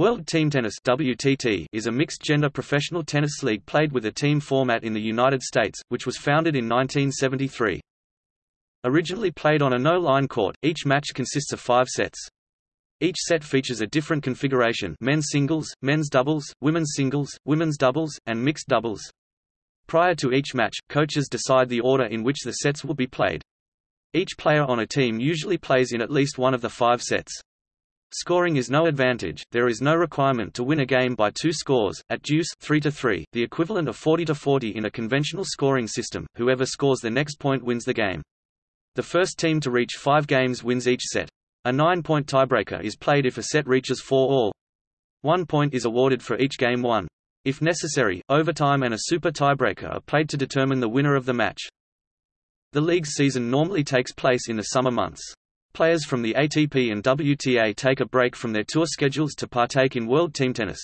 World Team Tennis WTT is a mixed-gender professional tennis league played with a team format in the United States, which was founded in 1973. Originally played on a no-line court, each match consists of five sets. Each set features a different configuration men's singles, men's doubles, women's singles, women's doubles, and mixed doubles. Prior to each match, coaches decide the order in which the sets will be played. Each player on a team usually plays in at least one of the five sets. Scoring is no advantage, there is no requirement to win a game by two scores, at deuce 3 to 3, the equivalent of 40 to 40 in a conventional scoring system, whoever scores the next point wins the game. The first team to reach five games wins each set. A nine-point tiebreaker is played if a set reaches four all. One point is awarded for each game won. If necessary, overtime and a super tiebreaker are played to determine the winner of the match. The league's season normally takes place in the summer months. Players from the ATP and WTA take a break from their tour schedules to partake in World Team Tennis.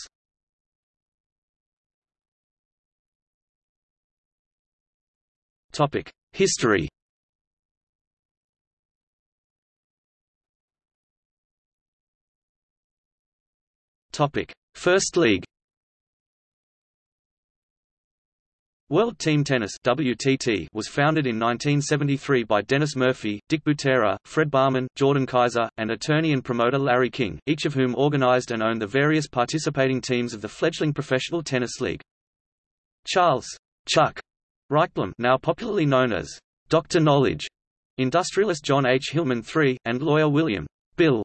Topic: History. Topic: First League. World Team Tennis WTT was founded in 1973 by Dennis Murphy, Dick Butera, Fred Barman, Jordan Kaiser, and attorney and promoter Larry King, each of whom organized and owned the various participating teams of the fledgling professional tennis league. Charles Chuck Reichblum, now popularly known as Dr. Knowledge, industrialist John H. Hillman III, and lawyer William Bill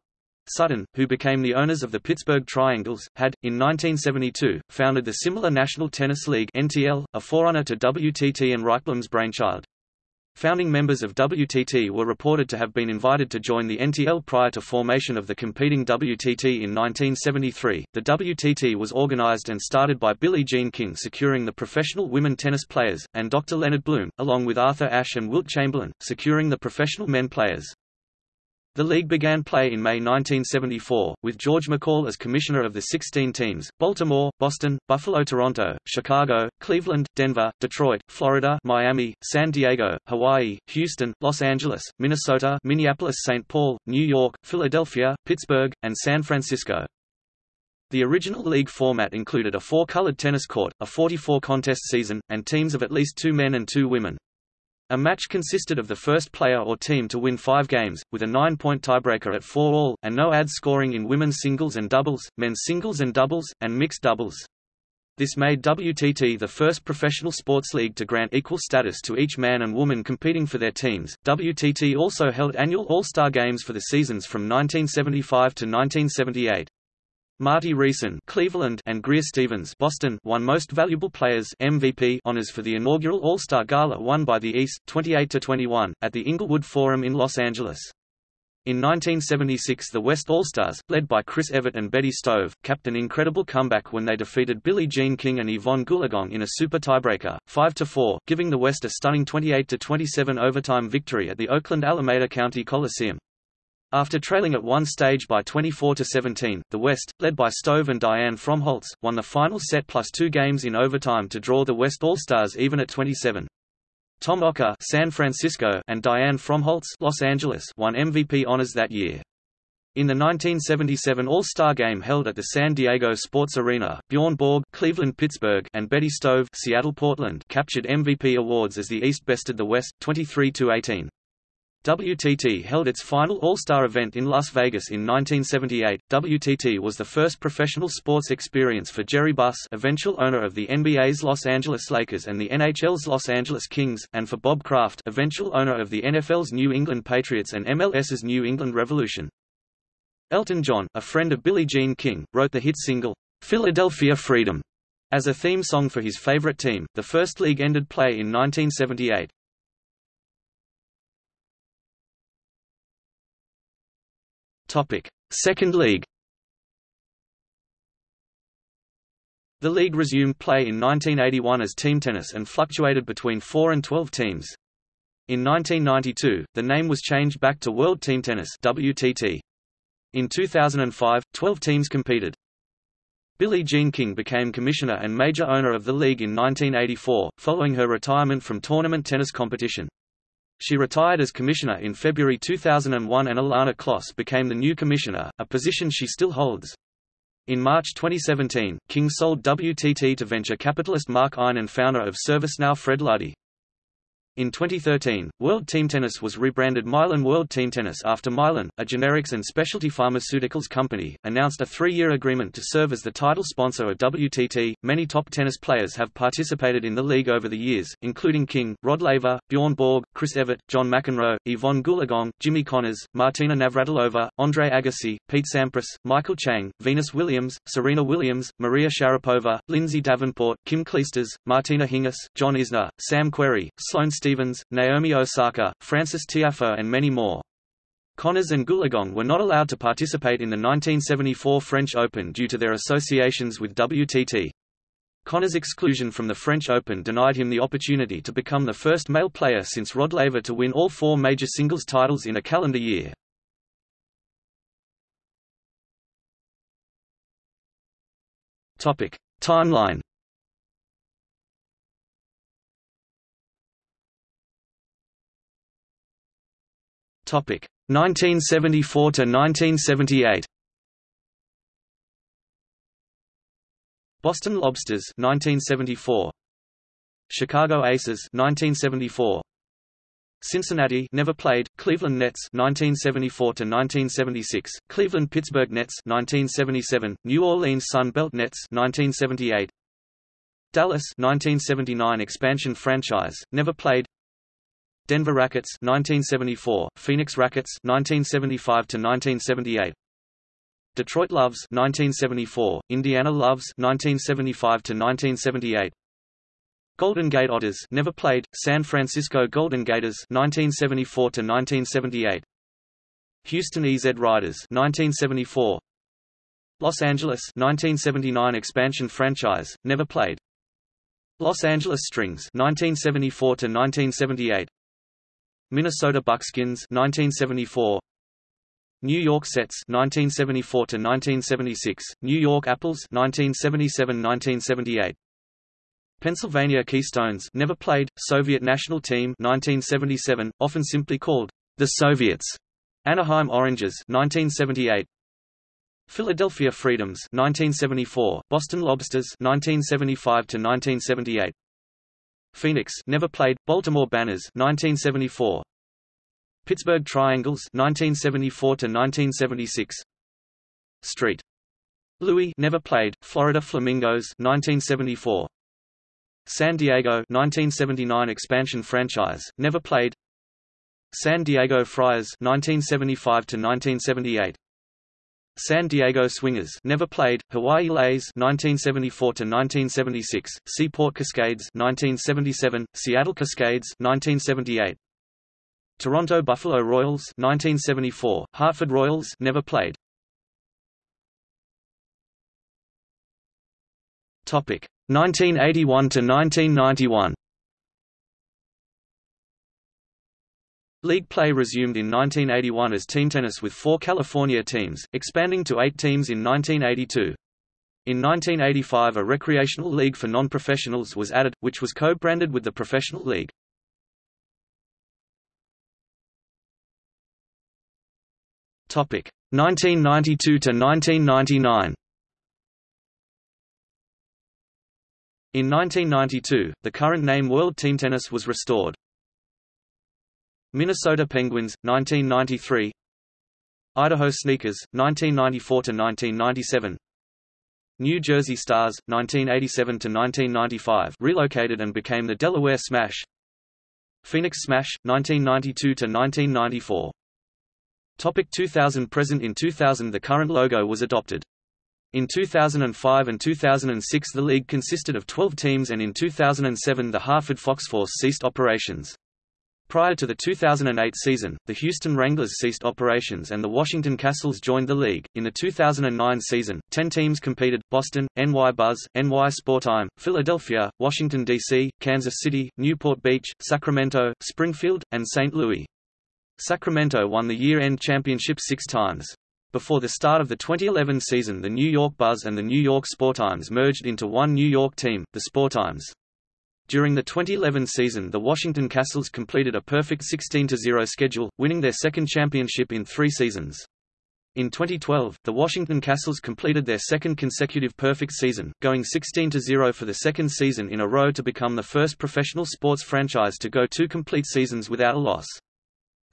Sutton, who became the owners of the Pittsburgh Triangles, had, in 1972, founded the similar National Tennis League NTL, a forerunner to WTT and Reichblum's brainchild. Founding members of WTT were reported to have been invited to join the NTL prior to formation of the competing WTT in 1973. The WTT was organized and started by Billie Jean King securing the professional women tennis players, and Dr. Leonard Bloom, along with Arthur Ashe and Wilt Chamberlain, securing the professional men players. The league began play in May 1974, with George McCall as commissioner of the 16 teams, Baltimore, Boston, Buffalo Toronto, Chicago, Cleveland, Denver, Detroit, Florida Miami, San Diego, Hawaii, Houston, Los Angeles, Minnesota Minneapolis-St. Paul, New York, Philadelphia, Pittsburgh, and San Francisco. The original league format included a four-colored tennis court, a 44-contest season, and teams of at least two men and two women. A match consisted of the first player or team to win five games, with a nine-point tiebreaker at four all, and no ad scoring in women's singles and doubles, men's singles and doubles, and mixed doubles. This made WTT the first professional sports league to grant equal status to each man and woman competing for their teams. WTT also held annual All-Star games for the seasons from 1975 to 1978. Marty Riessen Cleveland and Greer Stevens Boston won Most Valuable Players MVP honors for the inaugural All-Star Gala won by the East, 28-21, at the Inglewood Forum in Los Angeles. In 1976 the West All-Stars, led by Chris Evert and Betty Stove, capped an incredible comeback when they defeated Billie Jean King and Evonne Goolagong in a super tiebreaker, 5-4, giving the West a stunning 28-27 overtime victory at the Oakland Alameda County Coliseum. After trailing at one stage by 24–17, the West, led by Stove and Dianne Fromholtz, won the final set plus two games in overtime to draw the West All-Stars even at 27. Tom Okker San Francisco and Dianne Fromholtz Los Angeles won MVP honors that year. In the 1977 All-Star Game held at the San Diego Sports Arena, Bjorn Borg Cleveland-Pittsburgh and Betty Stove Seattle-Portland captured MVP awards as the East bested the West, 23–18. WTT held its final All-Star event in Las Vegas in 1978. WTT was the first professional sports experience for Jerry Buss, eventual owner of the NBA's Los Angeles Lakers and the NHL's Los Angeles Kings, and for Bob Kraft, eventual owner of the NFL's New England Patriots and MLS's New England Revolution. Elton John, a friend of Billie Jean King, wrote the hit single, Philadelphia Freedom, as a theme song for his favorite team. The first league ended play in 1978. Topic: Second League. The league resumed play in 1981 as team tennis and fluctuated between 4 and 12 teams. In 1992, the name was changed back to World Team Tennis WTT. In 2005, 12 teams competed. Billie Jean King became commissioner and major owner of the league in 1984, following her retirement from tournament tennis competition. She retired as commissioner in February 2001 and Ilana Kloss became the new commissioner, a position she still holds. In March 2017, King sold WTT to venture capitalist Mark Ein and founder of ServiceNow Fred Luddy. In 2013, World Team Tennis was rebranded Mylan World Team Tennis after Mylan, a generics and specialty pharmaceuticals company, announced a three-year agreement to serve as the title sponsor of WTT. Many top tennis players have participated in the league over the years, including King, Rod Laver, Bjorn Borg, Chris Evert, John McEnroe, Evonne Goolagong, Jimmy Connors, Martina Navratilova, Andre Agassi, Pete Sampras, Michael Chang, Venus Williams, Serena Williams, Maria Sharapova, Lindsay Davenport, Kim Clijsters, Martina Hingis, John Isner, Sam Querrey, Sloane Stephens, Naomi Osaka, Frances Tiafoe and many more. Connors and Goolagong were not allowed to participate in the 1974 French Open due to their associations with WTT. Connors' exclusion from the French Open denied him the opportunity to become the first male player since Rod Laver to win all four major singles titles in a calendar year. Timeline Topic 1974 to 1978. Boston Lobsters 1974. Chicago Aces 1974. Cincinnati never played, Cleveland Nets 1974 to 1976, Cleveland Pittsburgh Nets 1977, New Orleans Sun Belt Nets 1978. Dallas 1979 expansion franchise, never played. Denver Rackets 1974, Phoenix Rackets 1975 to 1978. Detroit Loves 1974, Indiana Loves 1975 to 1978. Golden Gate Otters never played, San Francisco Golden Gators 1974 to 1978. Houston EZ Riders 1974. Los Angeles 1979 expansion franchise, never played. Los Angeles Strings 1974 to 1978. Minnesota Buckskins 1974 New York Sets 1974 to 1976 New York Apples 1977-1978 Pennsylvania Keystones never played. Soviet national team 1977 often simply called the Soviets. Anaheim Oranges 1978 Philadelphia Freedoms 1974 Boston Lobsters 1975 to 1978 Phoenix never played, Baltimore Banners 1974. Pittsburgh Triangles 1974 to 1976. Street. Louis never played, Florida Flamingos 1974. San Diego 1979 expansion franchise, never played. San Diego Friars 1975 to 1978. San Diego Swingers never played, Hawaii Leis 1974 to 1976, Seaport Cascades 1977, Seattle Cascades 1978. Toronto Buffalo Royals 1974, Hartford Royals never played. Topic 1981 to 1991. League play resumed in 1981 as team tennis with four California teams, expanding to eight teams in 1982. In 1985 a recreational league for non-professionals was added, which was co-branded with the professional league. Topic 1992 to 1999. In 1992, the current name World Team Tennis was restored. Minnesota Penguins, 1993 Idaho Sneakers, 1994–1997 New Jersey Stars, 1987–1995 relocated and became the Delaware Smash Phoenix Smash, 1992–1994 Topic 2000 Present In 2000 the current logo was adopted. In 2005 and 2006 the league consisted of 12 teams and in 2007 the Hartford Fox Force ceased operations. Prior to the 2008 season, the Houston Wranglers ceased operations and the Washington Castles joined the league. In the 2009 season, 10 teams competed Boston, NY Buzz, NY Sportime, Philadelphia, Washington, D.C., Kansas City, Newport Beach, Sacramento, Springfield, and St. Louis. Sacramento won the year end championship six times. Before the start of the 2011 season, the New York Buzz and the New York Sportimes merged into one New York team, the Sportimes. During the 2011 season the Washington Castles completed a perfect 16-0 schedule, winning their second championship in three seasons. In 2012, the Washington Castles completed their second consecutive perfect season, going 16-0 for the second season in a row to become the first professional sports franchise to go two complete seasons without a loss.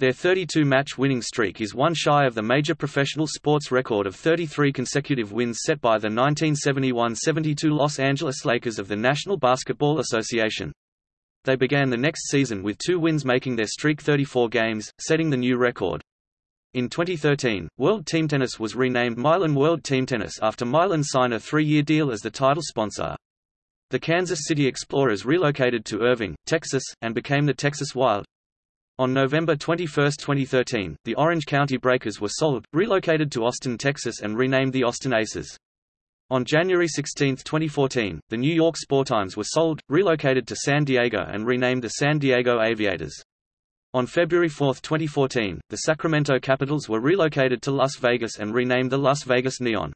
Their 32-match winning streak is one shy of the major professional sports record of 33 consecutive wins set by the 1971–72 Los Angeles Lakers of the National Basketball Association. They began the next season with two wins making their streak 34 games, setting the new record. In 2013, World Team Tennis was renamed Mylan World Team Tennis after Mylan signed a three-year deal as the title sponsor. The Kansas City Explorers relocated to Irving, Texas, and became the Texas Wild. On November 21, 2013, the Orange County Breakers were sold, relocated to Austin, Texas and renamed the Austin Aces. On January 16, 2014, the New York Sportimes were sold, relocated to San Diego and renamed the San Diego Aviators. On February 4, 2014, the Sacramento Capitals were relocated to Las Vegas and renamed the Las Vegas Neon.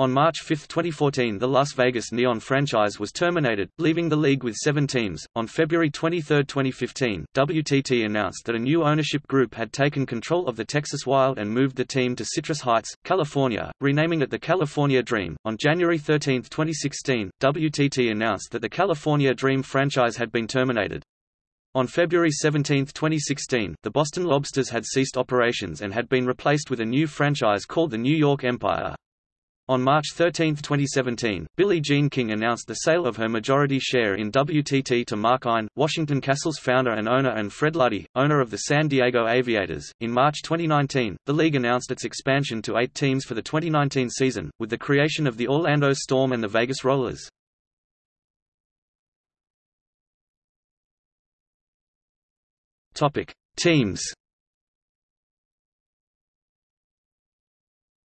On March 5, 2014 the Las Vegas Neon franchise was terminated, leaving the league with seven teams. On February 23, 2015, WTT announced that a new ownership group had taken control of the Texas Wild and moved the team to Citrus Heights, California, renaming it the California Dream. On January 13, 2016, WTT announced that the California Dream franchise had been terminated. On February 17, 2016, the Boston Lobsters had ceased operations and had been replaced with a new franchise called the New York Empire. On March 13, 2017, Billie Jean King announced the sale of her majority share in WTT to Mark Ein, Washington Castles founder and owner and Fred Luddy, owner of the San Diego Aviators. In March 2019, the league announced its expansion to eight teams for the 2019 season, with the creation of the Orlando Storm and the Vegas Rollers. Topic: Teams.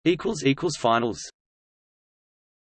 Equals equals finals.